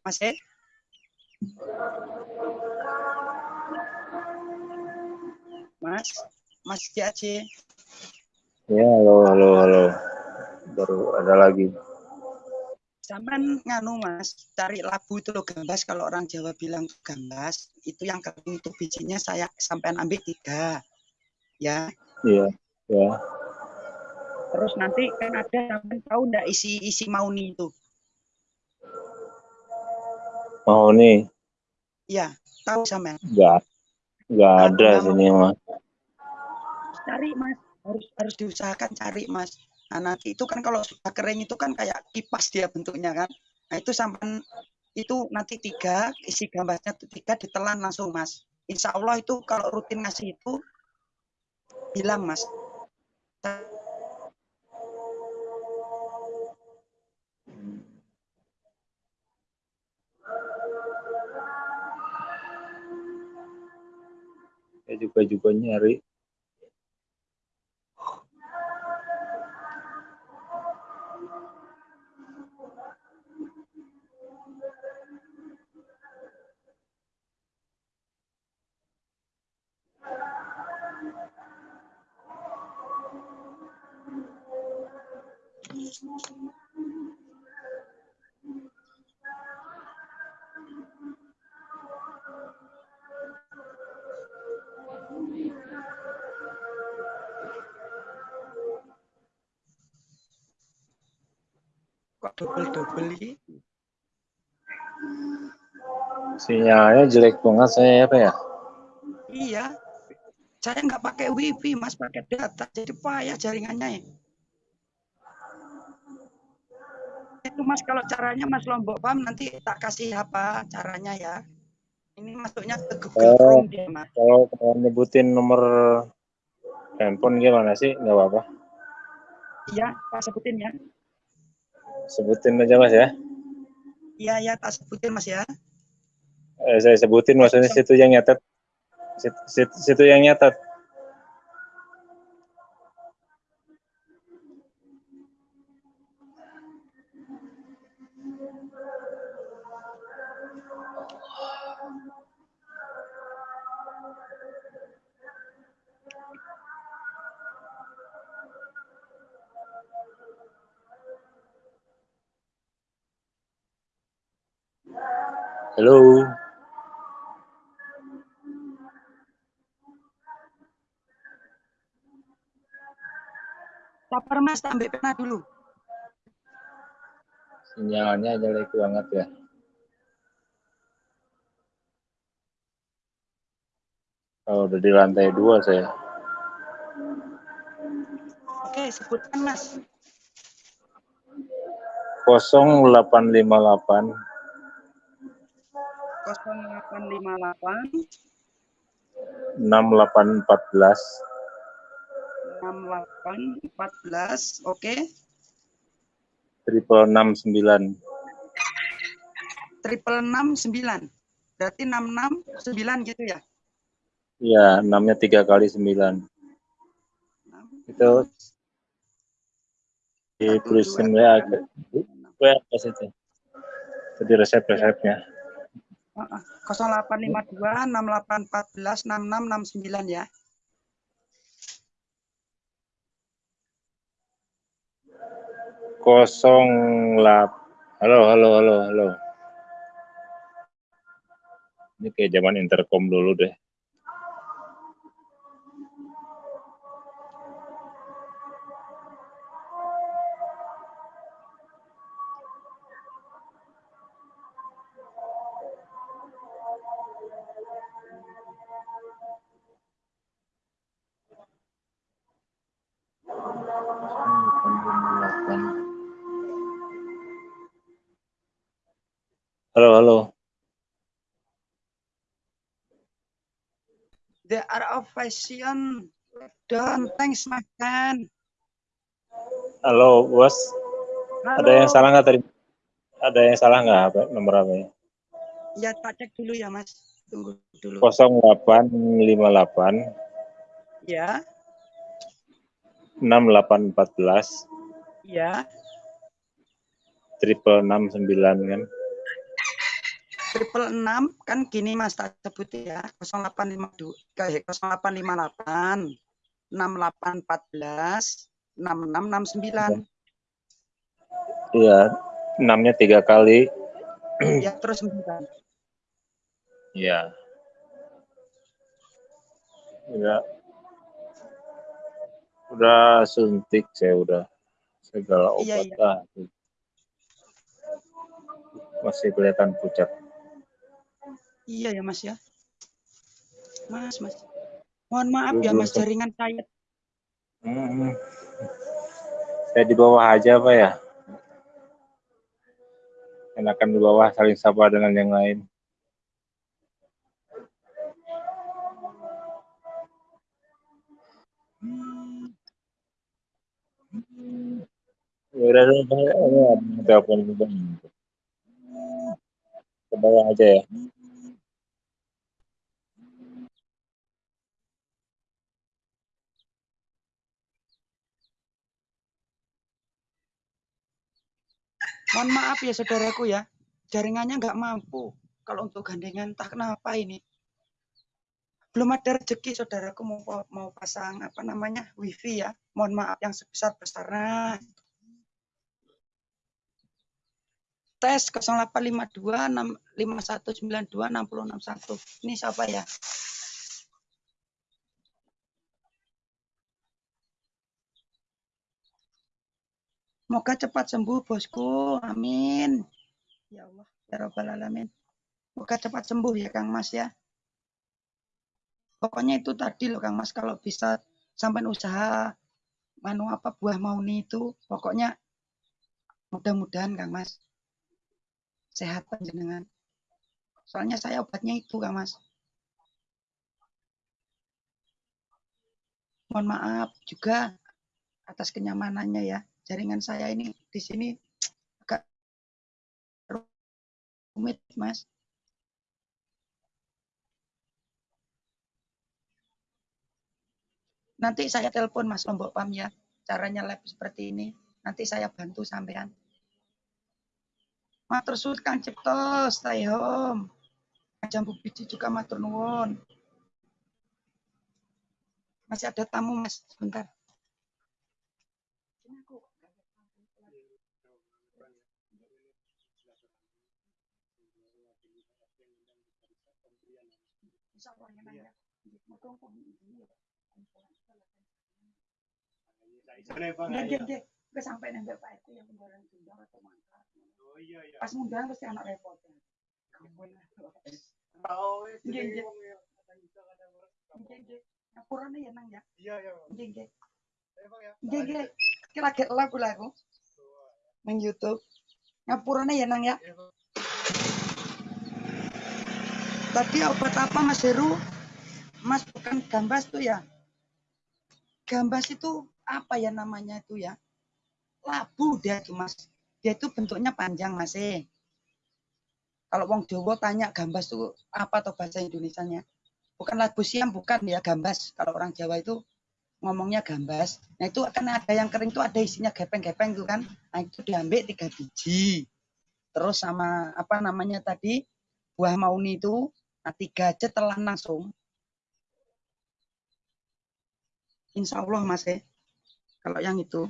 Mas eh. Mas, Mas Jaci. Ya halo halo halo. Baru ada lagi. Sampean nganu Mas, cari labu itu loh gambas kalau orang Jawa bilang gambas, itu yang kering itu bijinya saya sampean ambil tiga. Ya. Iya ya. Terus nanti kan ada sampean tahu enggak isi isi mauni itu? Nih Iya, tahu sampean. nggak nggak Aku ada nggak sini mas. Cari Mas, harus harus diusahakan cari Mas. Nah, nanti itu kan kalau sudah kering itu kan kayak kipas dia bentuknya kan. Nah, itu sampean itu nanti tiga isi gambasnya tuh tiga ditelan langsung Mas. Insya Allah itu kalau rutin ngasih itu hilang Mas. Saya juga juga nyari. Kok double-double ini? Sinyalnya jelek banget saya apa ya? Iya. Saya nggak pakai wifi, Mas, pakai data. Jadi payah jaringannya ya. Itu Mas kalau caranya Mas Lombok paham nanti tak kasih apa caranya ya. Ini masuknya ke Google Oh. Chrome dia, Mas. Kalau kalau nyebutin nomor handphone gimana sih? Nggak apa-apa. Iya, tak sebutin ya. Sebutin aja mas ya. Iya, ya, tak sebutin Mas ya. Eh, saya sebutin maksudnya situ yang nyatet. Situ, situ, situ yang nyatet. Mas, ambil pena dulu. Sinyalnya jelek banget ya. Kalau udah di lantai dua saya. Oke, sebutkan mas. 0858 0858 6814 6814, oke. triple enam sembilan Triple enam sembilan. Berarti enam enam sembilan gitu ya? ya enamnya tiga kali sembilan Enam, itu satu, ditulisin dua, ya itu jadi resep resepnya Heeh. 0852 6814 6669 ya. Kosong lap halo halo halo halo. Ini kayak zaman intercom dulu deh halo halo There are of fashion. Don't thanks my friend. halo bos Halo. ada yang salah nggak tadi ada yang salah nggak apa nomor apa ya Ya tak cek dulu ya mas. Tunggu dulu. 0858 Ya, 6814 ya. triple enam sembilan kan Triple enam kan gini mas tak sebut ya. 0852 kayak 0858 6814 6669. iya enamnya tiga kali Ya terus 9. Iya. Udah. Udah suntik saya udah segala Iya, obat iya. ah. Masih kelihatan pucat. Iya ya mas ya. Mas, mas. Mohon maaf ya mas jaringan saya. Hmm. Saya di bawah aja apa ya? Enakan di bawah saling sapa dengan yang lain. Ya udah, udah, telepon. Ke bawah aja ya. Mohon maaf ya saudaraku ya. Jaringannya nggak mampu. Kalau untuk gandengan entah kenapa ini. Belum ada rezeki saudaraku mau mau pasang apa namanya wifi ya. Mohon maaf yang sebesar besarnya. Tes 0852 5192 6061. Ini siapa ya? Semoga cepat sembuh bosku. Amin. Ya Allah, ya Rabbal Alamin. Semoga cepat sembuh ya Kang Mas ya. Pokoknya itu tadi loh Kang Mas kalau bisa sampai usaha manu apa buah mauni itu pokoknya mudah-mudahan Kang Mas sehat panjenengan. Soalnya saya obatnya itu Kang Mas. Mohon maaf juga atas kenyamanannya ya. Jaringan saya ini di sini agak rumit Mas. Nanti saya telepon Mas Lombok Pam ya. Caranya lab seperti ini. Nanti saya bantu sampean. Matur suwun Kang Cipto, stay home. Jambu biji juga matur nuwun. Masih ada tamu Mas, sebentar. Sampai Pak yang atau. Oh iya iya. Pas pasti anak repot. Nggih. Ngapurane ya nang ya. Iya iya. Nggih, nggih. Eh, Bang ya. Nggih, nggih. Kira kira lagu lagu nang YouTube. Ngapurane ya nang ya. Iya. Tadi obat apa Mas Heru? Mas bukan gambas tuh ya? Gambas itu apa ya namanya itu ya? Labu dia tuh Mas. Dia itu bentuknya panjang Mas eh. Kalau wong Jawa tanya gambas itu apa atau bahasa Indonesianya? Bukan labu siam, bukan ya gambas. Kalau orang Jawa itu ngomongnya gambas. Nah itu akan ada yang kering itu ada isinya gepeng-gepeng tuh kan. Nah itu diambil tiga biji. Terus sama apa namanya tadi buah mauni itu Nah, tiga aja telan langsung. Insya Allah mas ya. Kalau yang itu.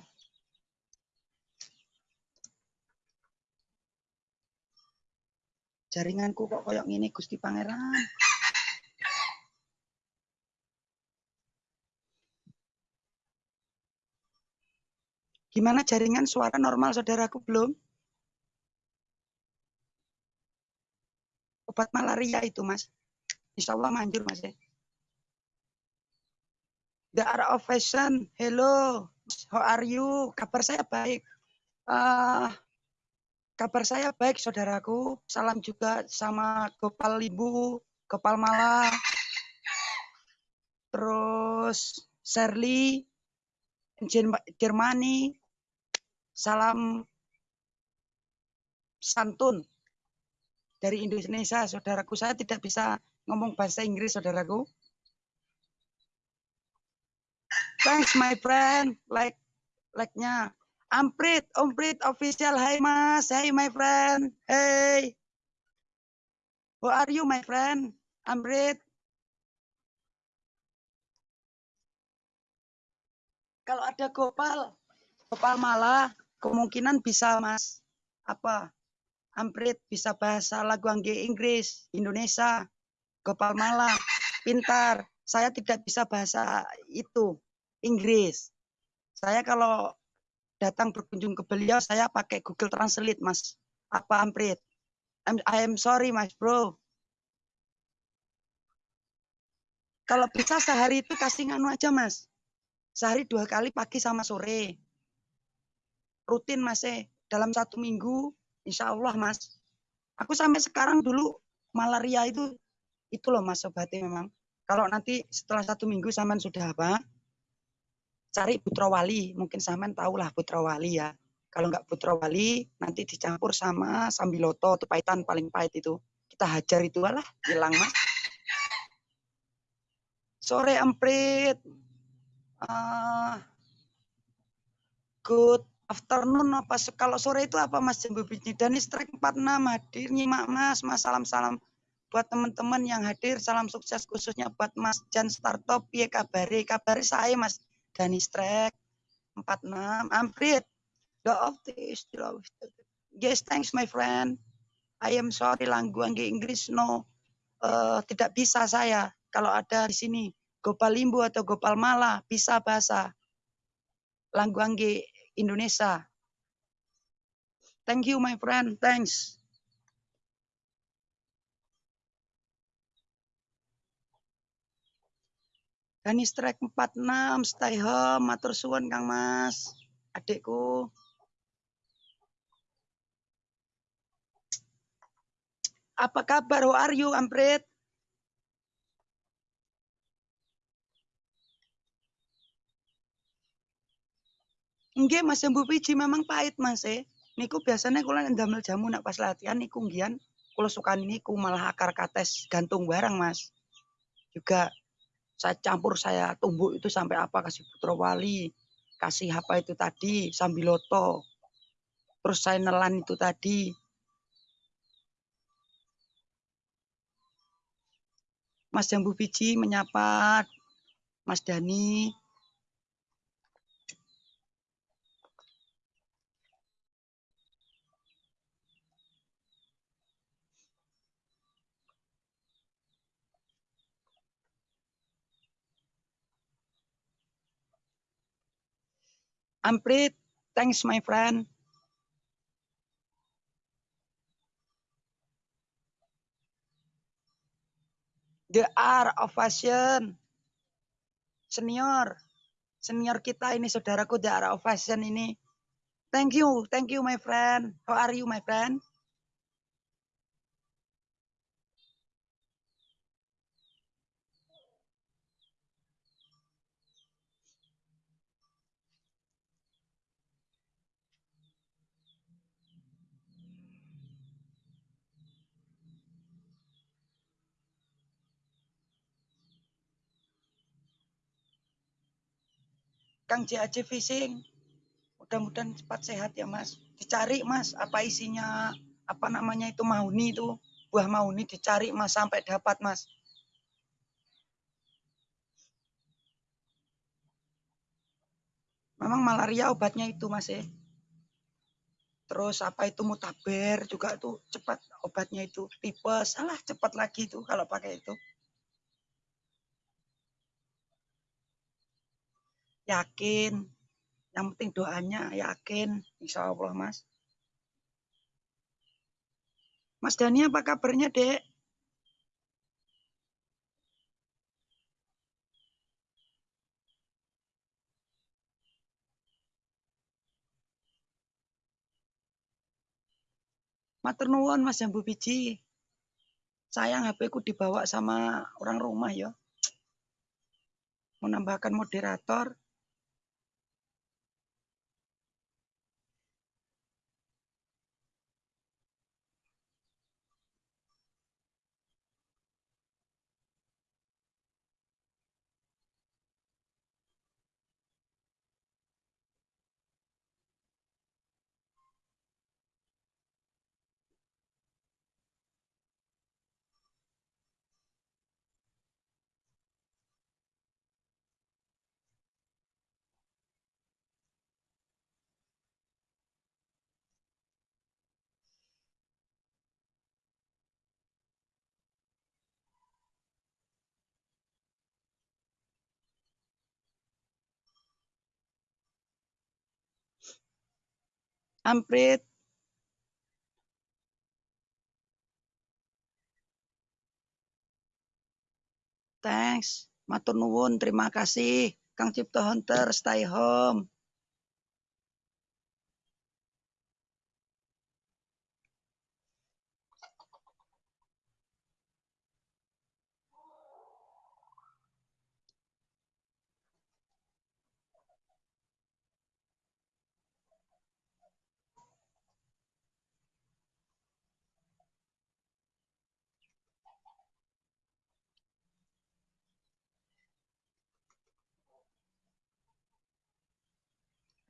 Jaringanku kok koyok gini Gusti Pangeran. Gimana jaringan suara normal saudaraku belum? Obat malaria itu mas. Insya Allah manjur mas ya. The Art of Fashion. Hello. How are you? Kabar saya baik. Ah, kabar saya baik saudaraku. Salam juga sama Gopal Limbu, Gopal Mala. Terus Shirley, Jermani. Salam santun dari Indonesia, saudaraku. Saya tidak bisa ngomong bahasa Inggris, saudaraku. Thanks, my friend. Like, like-nya. Amprit, Omprit official. Hai, Mas. Hai, my friend. Hey. Who are you, my friend? Amprit. Kalau ada Gopal, Gopal malah kemungkinan bisa, Mas. Apa? Amprit bisa bahasa lagu angge Inggris, Indonesia, Gopal Mala, pintar. Saya tidak bisa bahasa itu, Inggris. Saya kalau datang berkunjung ke beliau, saya pakai Google Translate, Mas. Apa Amprit? I'm, I am sorry, Mas Bro. Kalau bisa sehari itu kasih nganu aja, Mas. Sehari dua kali pagi sama sore. Rutin, Mas. Eh. Dalam satu minggu, Insya Allah mas. Aku sampai sekarang dulu malaria itu itu loh mas obatnya memang. Kalau nanti setelah satu minggu saman sudah apa? Cari putra wali. Mungkin saman tahu lah putra wali ya. Kalau nggak putra wali nanti dicampur sama sambiloto itu pahitan paling pahit itu. Kita hajar itu lah hilang mas. Sore emprit. Uh, good afternoon apa kalau sore itu apa Mas Jambu Biji dan strike 46 hadir nyimak Mas Mas salam salam buat teman-teman yang hadir salam sukses khususnya buat Mas Jan Startup ya kabari kabari saya Mas Dani Strike 46 Amprit the of this yes thanks my friend I am sorry langgu angge Inggris no uh, tidak bisa saya kalau ada di sini Gopal Limbu atau Gopal Mala bisa bahasa langgu angge Indonesia. Thank you, my friend. Thanks. Dani Strike 46, stay home, matur suwun Kang Mas. Adikku. Apa kabar? How are you, Amprit? Nggih Mas Jambu Biji memang pahit Mas eh. Niku biasanya kula ndamel jamu nak pas latihan niku nggian kula suka niku malah akar kates gantung barang Mas. Juga saya campur saya tumbuk itu sampai apa kasih putra wali, kasih apa itu tadi sambiloto. Terus saya nelan itu tadi. Mas Jambu Biji menyapa Mas Dani. Amprit, thanks my friend. The art of fashion. Senior. Senior kita ini saudaraku the art of fashion ini. Thank you, thank you my friend. How are you my friend? Kang JAC Fishing. Mudah-mudahan cepat sehat ya Mas. Dicari Mas apa isinya, apa namanya itu mahuni itu. Buah mahuni dicari Mas sampai dapat Mas. Memang malaria obatnya itu Mas ya. Terus apa itu mutaber juga tuh cepat obatnya itu. Tipes, salah cepat lagi itu kalau pakai itu. Yakin. Yang penting doanya yakin. Insya Allah Mas. Mas Dani apa kabarnya dek? Matur Mas Jambu Biji. Sayang HP ku dibawa sama orang rumah ya. Menambahkan moderator. Amprit. Thanks. Matur nuwun, terima kasih. Kang Cipto Hunter, stay home.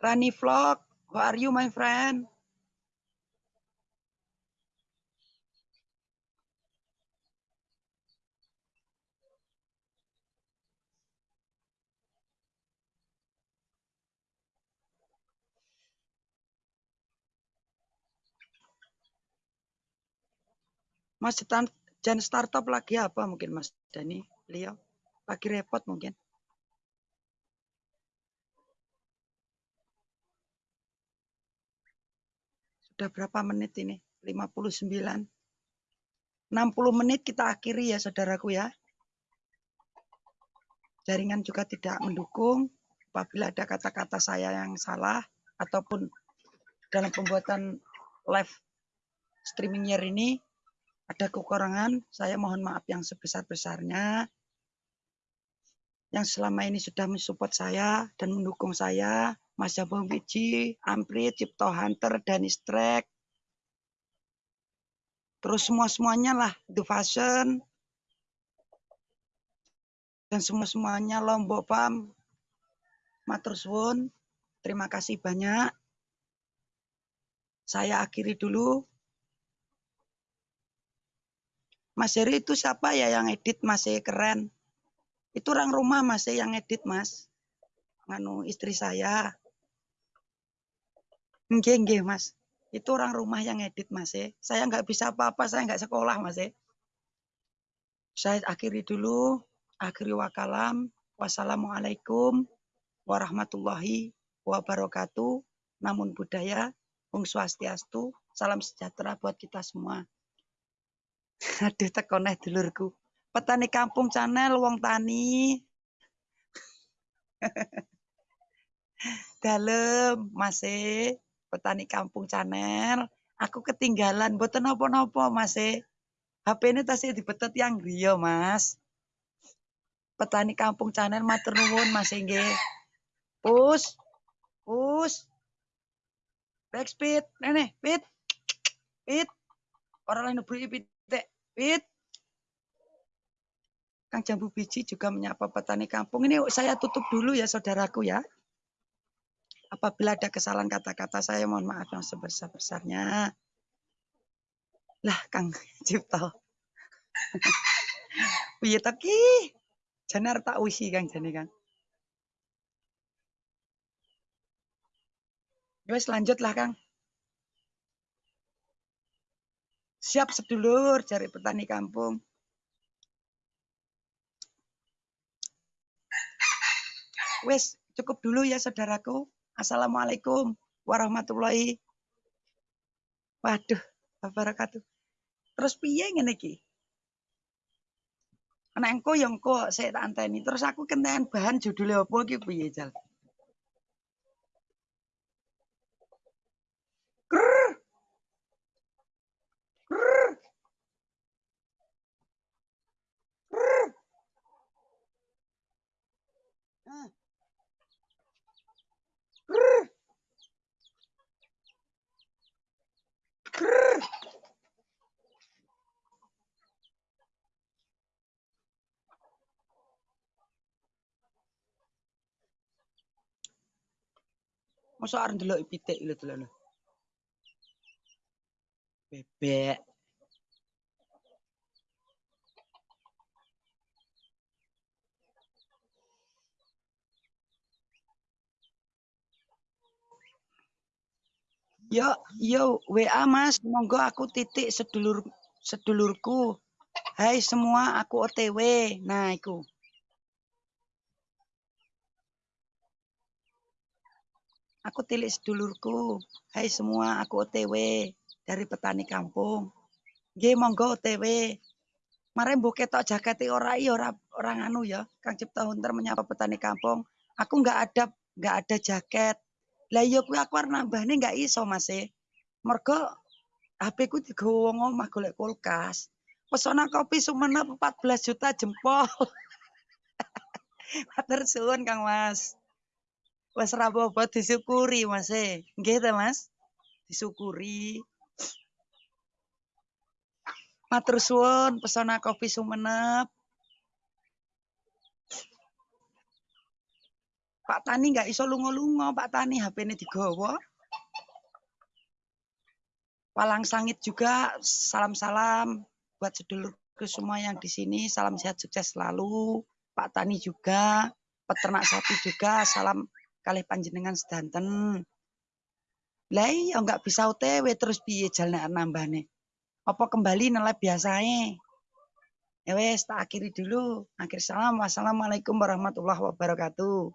Rani Vlog, how are you my friend? Mas Jan- startup lagi apa mungkin Mas Dani? Beliau lagi repot mungkin. Sudah berapa menit ini? 59. 60 menit kita akhiri ya saudaraku ya. Jaringan juga tidak mendukung. Apabila ada kata-kata saya yang salah ataupun dalam pembuatan live streaming year ini ada kekurangan, saya mohon maaf yang sebesar-besarnya. Yang selama ini sudah mensupport saya dan mendukung saya, Mas Jabong Wiji, Amprit, Cipto Hunter, Danis Trek, terus semua-semuanya lah, The Fashion, dan semua-semuanya Lombok Pam, Matur Suwun, terima kasih banyak. Saya akhiri dulu. Mas Heri itu siapa ya yang edit masih keren? Itu orang rumah masih yang edit mas. Nganu istri saya. Nggih, nggih mas. Itu orang rumah yang edit mas Saya nggak bisa apa-apa, saya nggak sekolah mas Saya akhiri dulu. Akhiri wakalam. Wassalamualaikum warahmatullahi wabarakatuh. Namun budaya, Om Swastiastu, salam sejahtera buat kita semua. Aduh, tekoneh dulurku. Petani Kampung Channel, wong tani. Dalem, Mas e. Petani Kampung Channel. Aku ketinggalan, boten napa-napa, Mas e. HP ini tasih dibetet yang griya, Mas. Petani Kampung Channel matur nuwun, Mas e, nggih. Pus. Back speed, nene, pit. Pit. Orang lain neburi pitik. Pit. Kang Jambu Biji juga menyapa petani kampung. Ini saya tutup dulu ya saudaraku ya. Apabila ada kesalahan kata-kata saya mohon maaf yang sebesar-besarnya. Lah Kang Cipto. Piye? Jane arep tak usi Kang jane Kang. Wes lanjut lah Kang. Siap sedulur cari petani kampung. Wes cukup dulu ya saudaraku. Assalamualaikum warahmatullahi Waduh, wabarakatuh. Terus piye ngene iki? Engko ya engko saya tak anteni. Terus aku kenten bahan judulnya apa iki piye, Jal? Masa arep ndelok pitik lho delok lho. Bebek. Yo, yo, WA Mas, monggo aku titik sedulur sedulurku. Hai semua, aku OTW. Nah, iku. Aku tilik sedulurku. Hai semua, aku OTW dari petani kampung. Nggih, monggo OTW. Mare mbok ketok jakete ora iya ora orang anu ya. Kang Cipta Hunter menyapa petani kampung. Aku nggak ada nggak ada jaket. Lah iya kuwi aku arep nambahne nggak iso Mas e. Mergo HP ku digawa wong omah golek kulkas. Pesona kopi Sumenep 14 juta jempol. Matur suwun Kang Mas. Wes ra apa disyukuri Mas e. Nggih ta Mas? Disyukuri. Matur suwun pesona kopi Sumenep. Pak Tani nggak iso lunga-lunga, Pak Tani HP-ne digawa. Palang Sangit juga salam-salam buat sedulurku semua yang di sini. Salam sehat sukses selalu. Pak Tani juga, peternak sapi juga, salam kali panjenengan sedanten. Lah iya nggak bisa OTW terus piye jalan nambahne. Apa kembali nilai biasanya? Ya wes tak akhiri dulu. Akhir salam. Wassalamualaikum warahmatullahi wabarakatuh.